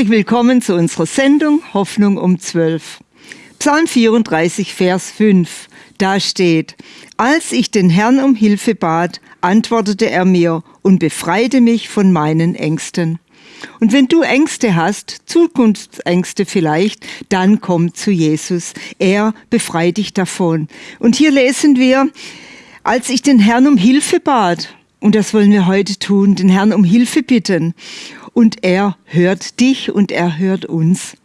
Herzlich willkommen zu unserer Sendung Hoffnung um 12. Psalm 34, Vers 5. Da steht, als ich den Herrn um Hilfe bat, antwortete er mir und befreite mich von meinen Ängsten. Und wenn du Ängste hast, Zukunftsängste vielleicht, dann komm zu Jesus. Er befreit dich davon. Und hier lesen wir, als ich den Herrn um Hilfe bat, und das wollen wir heute tun, den Herrn um Hilfe bitten und er hört dich und er hört uns.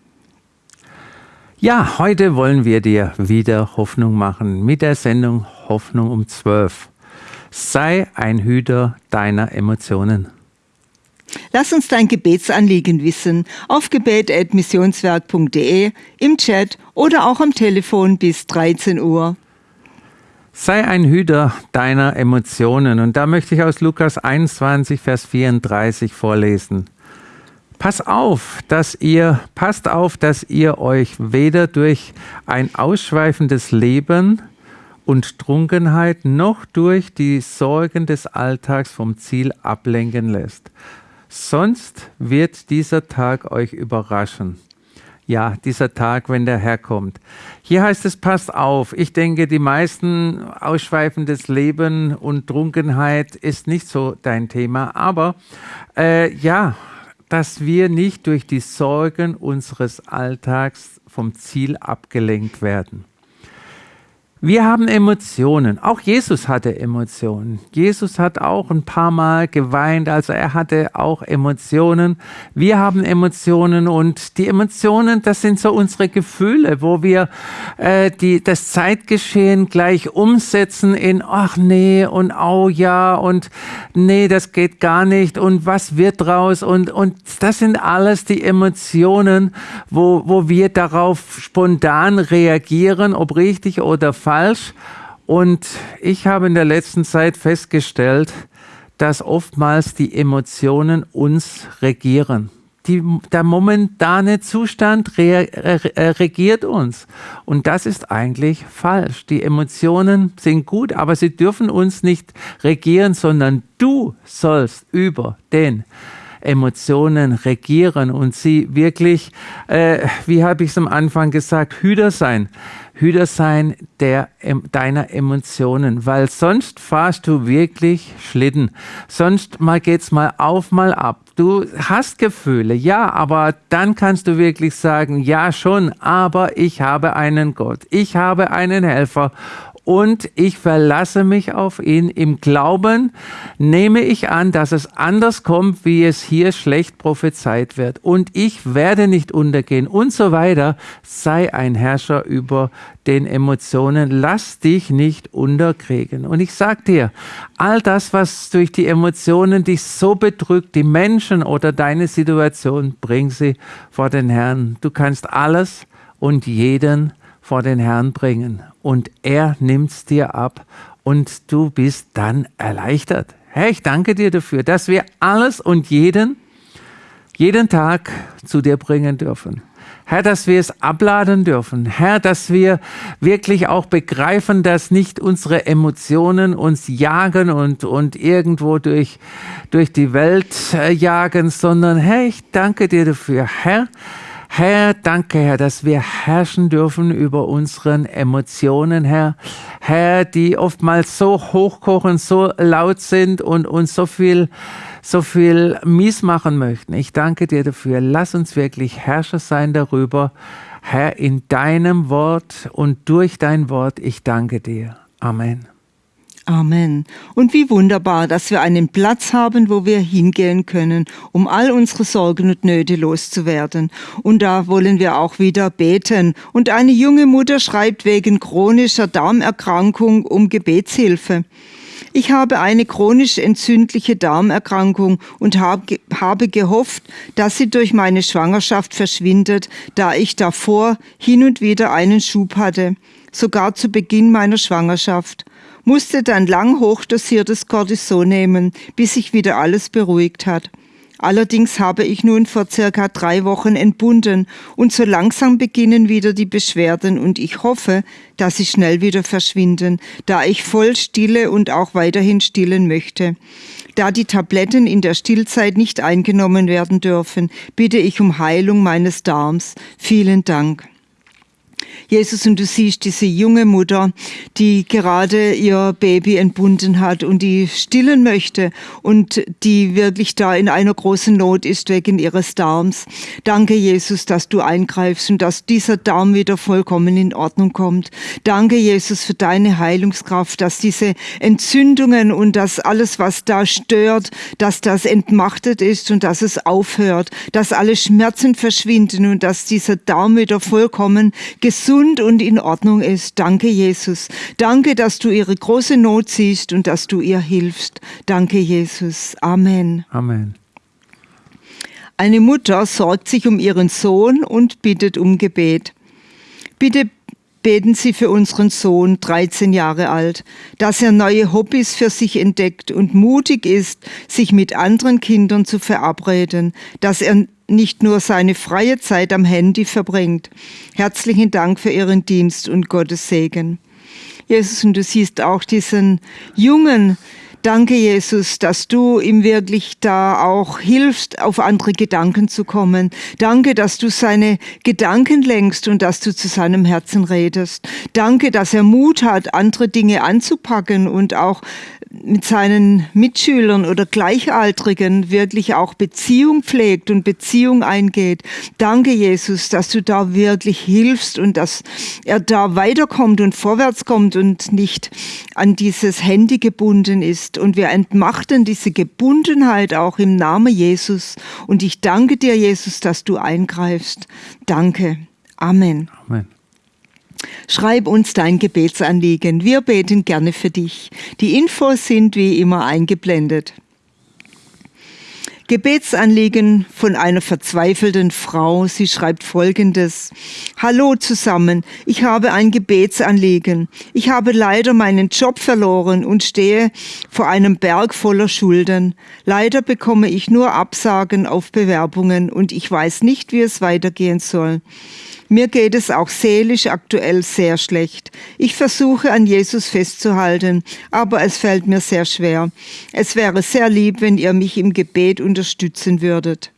Ja, heute wollen wir dir wieder Hoffnung machen mit der Sendung Hoffnung um 12. Sei ein Hüter deiner Emotionen. Lass uns dein Gebetsanliegen wissen auf gebet.missionswerk.de, im Chat oder auch am Telefon bis 13 Uhr. Sei ein Hüter deiner Emotionen. Und da möchte ich aus Lukas 21, Vers 34 vorlesen. Pass auf, dass ihr, passt auf, dass ihr euch weder durch ein ausschweifendes Leben und Trunkenheit noch durch die Sorgen des Alltags vom Ziel ablenken lässt. Sonst wird dieser Tag euch überraschen. Ja, dieser Tag, wenn der Herr kommt. Hier heißt es, passt auf. Ich denke, die meisten ausschweifendes Leben und Trunkenheit ist nicht so dein Thema. Aber äh, ja, dass wir nicht durch die Sorgen unseres Alltags vom Ziel abgelenkt werden. Wir haben Emotionen. Auch Jesus hatte Emotionen. Jesus hat auch ein paar Mal geweint, also er hatte auch Emotionen. Wir haben Emotionen und die Emotionen, das sind so unsere Gefühle, wo wir äh, die, das Zeitgeschehen gleich umsetzen in, ach nee und oh ja und nee, das geht gar nicht und was wird draus und, und das sind alles die Emotionen, wo, wo wir darauf spontan reagieren, ob richtig oder falsch falsch. Und ich habe in der letzten Zeit festgestellt, dass oftmals die Emotionen uns regieren. Die, der momentane Zustand re, re, regiert uns. Und das ist eigentlich falsch. Die Emotionen sind gut, aber sie dürfen uns nicht regieren, sondern du sollst über den Emotionen regieren und sie wirklich, äh, wie habe ich es am Anfang gesagt, Hüter sein. Hüter sein der, deiner Emotionen, weil sonst fahrst du wirklich Schlitten. Sonst mal geht's mal auf, mal ab. Du hast Gefühle, ja, aber dann kannst du wirklich sagen, ja schon, aber ich habe einen Gott. Ich habe einen Helfer und ich verlasse mich auf ihn. Im Glauben nehme ich an, dass es anders kommt, wie es hier schlecht prophezeit wird. Und ich werde nicht untergehen und so weiter. Sei ein Herrscher über den Emotionen. Lass dich nicht unterkriegen. Und ich sag dir, all das, was durch die Emotionen dich so bedrückt, die Menschen oder deine Situation, bring sie vor den Herrn. Du kannst alles und jeden vor den Herrn bringen und er nimmt's dir ab und du bist dann erleichtert. Herr, ich danke dir dafür, dass wir alles und jeden, jeden Tag zu dir bringen dürfen. Herr, dass wir es abladen dürfen. Herr, dass wir wirklich auch begreifen, dass nicht unsere Emotionen uns jagen und, und irgendwo durch, durch die Welt äh, jagen, sondern Herr, ich danke dir dafür. Herr, Herr, danke, Herr, dass wir herrschen dürfen über unseren Emotionen, Herr. Herr, die oftmals so hochkochen, so laut sind und uns so viel, so viel mies machen möchten. Ich danke dir dafür. Lass uns wirklich Herrscher sein darüber. Herr, in deinem Wort und durch dein Wort, ich danke dir. Amen. Amen. Und wie wunderbar, dass wir einen Platz haben, wo wir hingehen können, um all unsere Sorgen und Nöte loszuwerden. Und da wollen wir auch wieder beten. Und eine junge Mutter schreibt wegen chronischer Darmerkrankung um Gebetshilfe. Ich habe eine chronisch entzündliche Darmerkrankung und habe gehofft, dass sie durch meine Schwangerschaft verschwindet, da ich davor hin und wieder einen Schub hatte, sogar zu Beginn meiner Schwangerschaft musste dann lang hochdosiertes Cortison nehmen, bis sich wieder alles beruhigt hat. Allerdings habe ich nun vor circa drei Wochen entbunden und so langsam beginnen wieder die Beschwerden und ich hoffe, dass sie schnell wieder verschwinden, da ich voll stille und auch weiterhin stillen möchte. Da die Tabletten in der Stillzeit nicht eingenommen werden dürfen, bitte ich um Heilung meines Darms. Vielen Dank. Jesus, und du siehst diese junge Mutter, die gerade ihr Baby entbunden hat und die stillen möchte und die wirklich da in einer großen Not ist wegen ihres Darms. Danke, Jesus, dass du eingreifst und dass dieser Darm wieder vollkommen in Ordnung kommt. Danke, Jesus, für deine Heilungskraft, dass diese Entzündungen und das alles, was da stört, dass das entmachtet ist und dass es aufhört, dass alle Schmerzen verschwinden und dass dieser Darm wieder vollkommen gesund gesund und in Ordnung ist. Danke, Jesus. Danke, dass du ihre große Not siehst und dass du ihr hilfst. Danke, Jesus. Amen. Amen. Eine Mutter sorgt sich um ihren Sohn und bittet um Gebet. Bitte beten Sie für unseren Sohn, 13 Jahre alt, dass er neue Hobbys für sich entdeckt und mutig ist, sich mit anderen Kindern zu verabreden, dass er nicht nur seine freie Zeit am Handy verbringt. Herzlichen Dank für Ihren Dienst und Gottes Segen. Jesus, und du siehst auch diesen Jungen, Danke, Jesus, dass du ihm wirklich da auch hilfst, auf andere Gedanken zu kommen. Danke, dass du seine Gedanken lenkst und dass du zu seinem Herzen redest. Danke, dass er Mut hat, andere Dinge anzupacken und auch mit seinen Mitschülern oder Gleichaltrigen wirklich auch Beziehung pflegt und Beziehung eingeht. Danke, Jesus, dass du da wirklich hilfst und dass er da weiterkommt und vorwärts kommt und nicht an dieses Handy gebunden ist. Und wir entmachten diese Gebundenheit auch im Namen Jesus. Und ich danke dir, Jesus, dass du eingreifst. Danke. Amen. Amen. Schreib uns dein Gebetsanliegen. Wir beten gerne für dich. Die Infos sind wie immer eingeblendet. Gebetsanliegen von einer verzweifelten Frau. Sie schreibt Folgendes. Hallo zusammen, ich habe ein Gebetsanliegen. Ich habe leider meinen Job verloren und stehe vor einem Berg voller Schulden. Leider bekomme ich nur Absagen auf Bewerbungen und ich weiß nicht, wie es weitergehen soll. Mir geht es auch seelisch aktuell sehr schlecht. Ich versuche an Jesus festzuhalten, aber es fällt mir sehr schwer. Es wäre sehr lieb, wenn ihr mich im Gebet unterstützen würdet.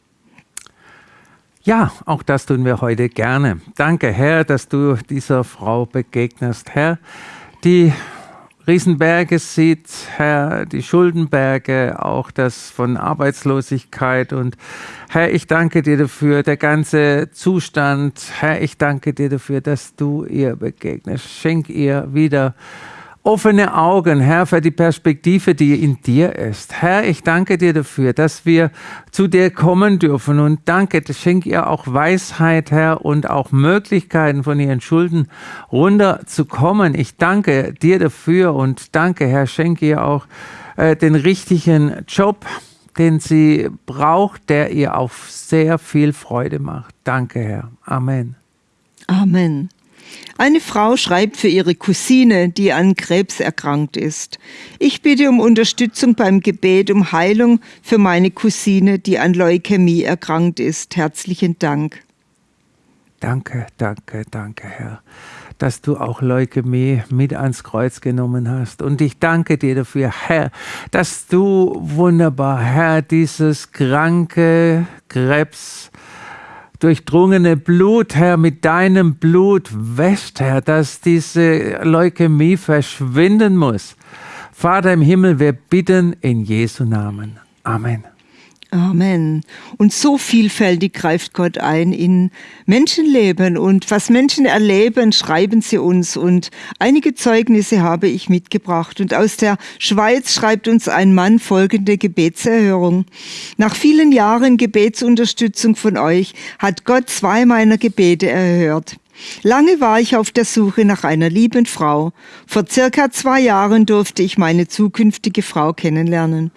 Ja, auch das tun wir heute gerne. Danke, Herr, dass du dieser Frau begegnest, Herr, die Riesenberge sieht, Herr, die Schuldenberge, auch das von Arbeitslosigkeit. Und Herr, ich danke dir dafür, der ganze Zustand. Herr, ich danke dir dafür, dass du ihr begegnest. Schenk ihr wieder offene Augen, Herr, für die Perspektive, die in dir ist. Herr, ich danke dir dafür, dass wir zu dir kommen dürfen und danke, schenk ihr auch Weisheit, Herr, und auch Möglichkeiten von ihren Schulden runterzukommen. Ich danke dir dafür und danke, Herr, schenk ihr auch äh, den richtigen Job, den sie braucht, der ihr auch sehr viel Freude macht. Danke, Herr. Amen. Amen. Eine Frau schreibt für ihre Cousine, die an Krebs erkrankt ist. Ich bitte um Unterstützung beim Gebet um Heilung für meine Cousine, die an Leukämie erkrankt ist. Herzlichen Dank. Danke, danke, danke, Herr, dass du auch Leukämie mit ans Kreuz genommen hast. Und ich danke dir dafür, Herr, dass du wunderbar, Herr, dieses kranke Krebs, durchdrungene Blut, Herr, mit deinem Blut wäscht, Herr, dass diese Leukämie verschwinden muss. Vater im Himmel, wir bitten in Jesu Namen. Amen. Amen. Und so vielfältig greift Gott ein in Menschenleben und was Menschen erleben, schreiben sie uns und einige Zeugnisse habe ich mitgebracht und aus der Schweiz schreibt uns ein Mann folgende Gebetserhörung. Nach vielen Jahren Gebetsunterstützung von euch hat Gott zwei meiner Gebete erhört. Lange war ich auf der Suche nach einer lieben Frau. Vor circa zwei Jahren durfte ich meine zukünftige Frau kennenlernen.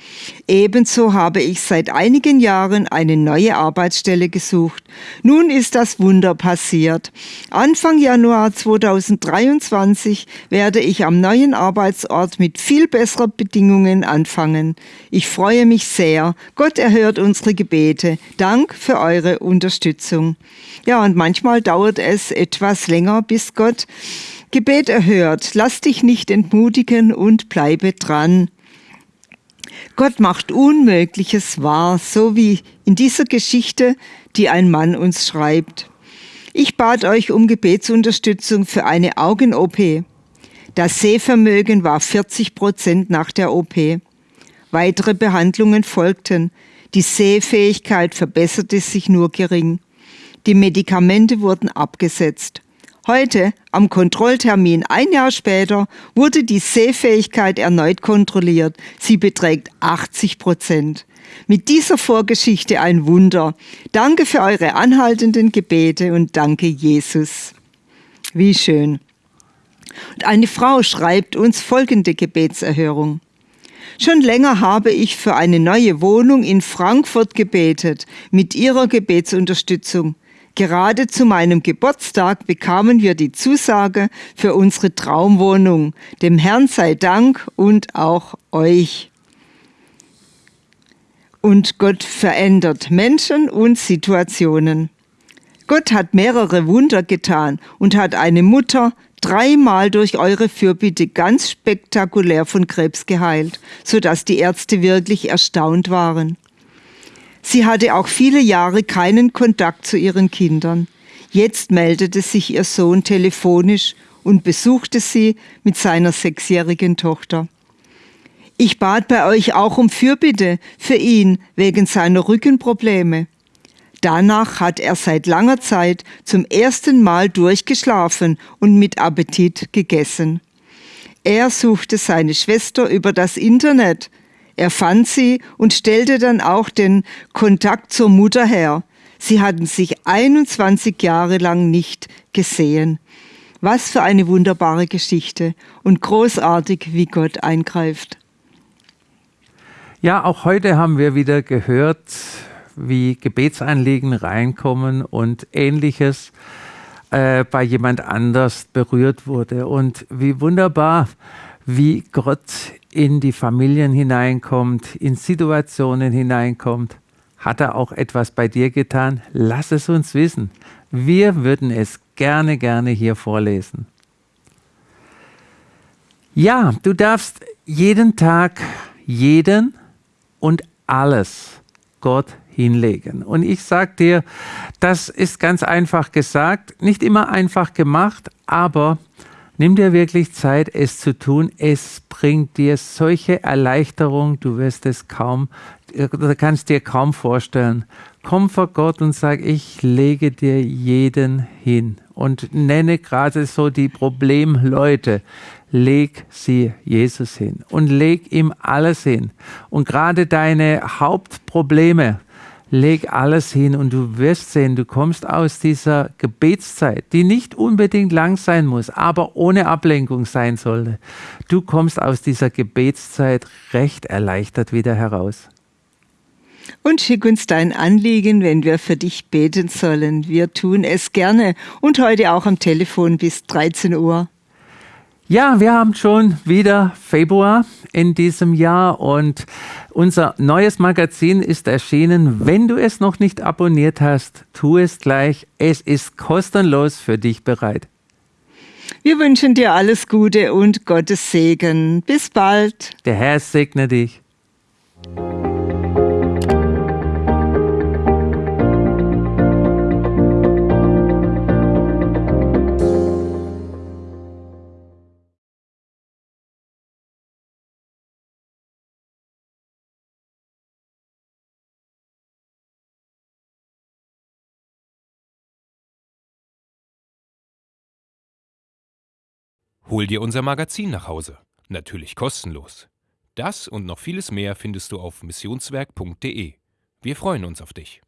Ebenso habe ich seit einigen Jahren eine neue Arbeitsstelle gesucht. Nun ist das Wunder passiert. Anfang Januar 2023 werde ich am neuen Arbeitsort mit viel besseren Bedingungen anfangen. Ich freue mich sehr. Gott erhört unsere Gebete. Dank für eure Unterstützung. Ja, und manchmal dauert es etwas länger, bis Gott Gebet erhört. Lass dich nicht entmutigen und bleibe dran. Gott macht Unmögliches wahr, so wie in dieser Geschichte, die ein Mann uns schreibt. Ich bat euch um Gebetsunterstützung für eine Augen-OP. Das Sehvermögen war 40 Prozent nach der OP. Weitere Behandlungen folgten. Die Sehfähigkeit verbesserte sich nur gering. Die Medikamente wurden abgesetzt. Heute, am Kontrolltermin ein Jahr später, wurde die Sehfähigkeit erneut kontrolliert. Sie beträgt 80 Prozent. Mit dieser Vorgeschichte ein Wunder. Danke für eure anhaltenden Gebete und danke Jesus. Wie schön. Und eine Frau schreibt uns folgende Gebetserhörung. Schon länger habe ich für eine neue Wohnung in Frankfurt gebetet, mit ihrer Gebetsunterstützung. Gerade zu meinem Geburtstag bekamen wir die Zusage für unsere Traumwohnung. Dem Herrn sei Dank und auch euch. Und Gott verändert Menschen und Situationen. Gott hat mehrere Wunder getan und hat eine Mutter dreimal durch eure Fürbitte ganz spektakulär von Krebs geheilt, sodass die Ärzte wirklich erstaunt waren. Sie hatte auch viele Jahre keinen Kontakt zu ihren Kindern. Jetzt meldete sich ihr Sohn telefonisch und besuchte sie mit seiner sechsjährigen Tochter. Ich bat bei euch auch um Fürbitte für ihn wegen seiner Rückenprobleme. Danach hat er seit langer Zeit zum ersten Mal durchgeschlafen und mit Appetit gegessen. Er suchte seine Schwester über das Internet, er fand sie und stellte dann auch den Kontakt zur Mutter her. Sie hatten sich 21 Jahre lang nicht gesehen. Was für eine wunderbare Geschichte und großartig, wie Gott eingreift. Ja, auch heute haben wir wieder gehört, wie Gebetsanliegen reinkommen und ähnliches äh, bei jemand anders berührt wurde. Und wie wunderbar, wie Gott in die Familien hineinkommt, in Situationen hineinkommt. Hat er auch etwas bei dir getan? Lass es uns wissen. Wir würden es gerne, gerne hier vorlesen. Ja, du darfst jeden Tag jeden und alles Gott hinlegen. Und ich sage dir, das ist ganz einfach gesagt, nicht immer einfach gemacht, aber Nimm dir wirklich Zeit, es zu tun. Es bringt dir solche Erleichterung, du wirst es kaum, du kannst dir kaum vorstellen. Komm vor Gott und sag, ich lege dir jeden hin und nenne gerade so die Problemleute. Leg sie Jesus hin und leg ihm alles hin. Und gerade deine Hauptprobleme, leg alles hin und du wirst sehen, du kommst aus dieser Gebetszeit, die nicht unbedingt lang sein muss, aber ohne Ablenkung sein sollte. Du kommst aus dieser Gebetszeit recht erleichtert wieder heraus. Und schick uns dein Anliegen, wenn wir für dich beten sollen. Wir tun es gerne und heute auch am Telefon bis 13 Uhr. Ja, wir haben schon wieder Februar in diesem Jahr und unser neues Magazin ist erschienen. Wenn du es noch nicht abonniert hast, tu es gleich. Es ist kostenlos für dich bereit. Wir wünschen dir alles Gute und Gottes Segen. Bis bald. Der Herr segne dich. Hol dir unser Magazin nach Hause. Natürlich kostenlos. Das und noch vieles mehr findest du auf missionswerk.de. Wir freuen uns auf dich.